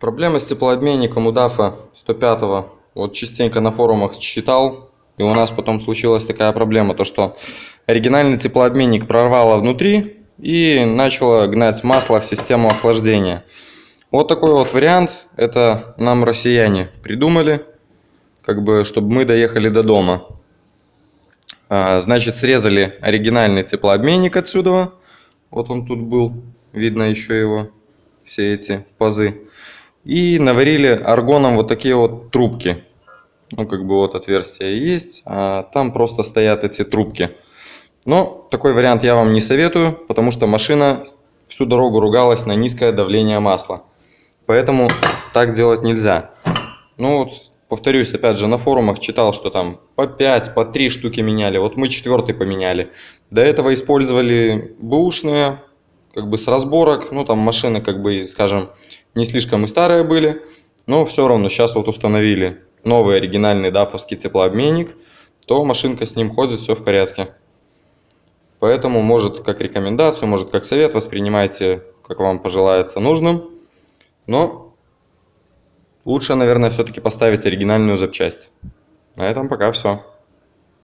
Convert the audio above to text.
Проблема с теплообменником у DAF 105 вот частенько на форумах читал, и у нас потом случилась такая проблема, то что оригинальный теплообменник прорвало внутри и начало гнать масло в систему охлаждения. Вот такой вот вариант, это нам россияне придумали, как бы, чтобы мы доехали до дома. А, значит, срезали оригинальный теплообменник отсюда, вот он тут был, видно еще его, все эти пазы. И наварили аргоном вот такие вот трубки. Ну, как бы вот отверстие есть, а там просто стоят эти трубки. Но такой вариант я вам не советую, потому что машина всю дорогу ругалась на низкое давление масла. Поэтому так делать нельзя. Ну вот, повторюсь, опять же, на форумах читал, что там по 5, по 3 штуки меняли. Вот мы четвертый поменяли. До этого использовали бэушные, как бы с разборок. Ну, там машины, как бы, скажем, не слишком и старые были. Но все равно сейчас вот установили новый оригинальный дафовский теплообменник, то машинка с ним ходит, все в порядке. Поэтому, может, как рекомендацию, может, как совет, воспринимайте, как вам пожелается нужным. Но лучше, наверное, все-таки поставить оригинальную запчасть. На этом пока все.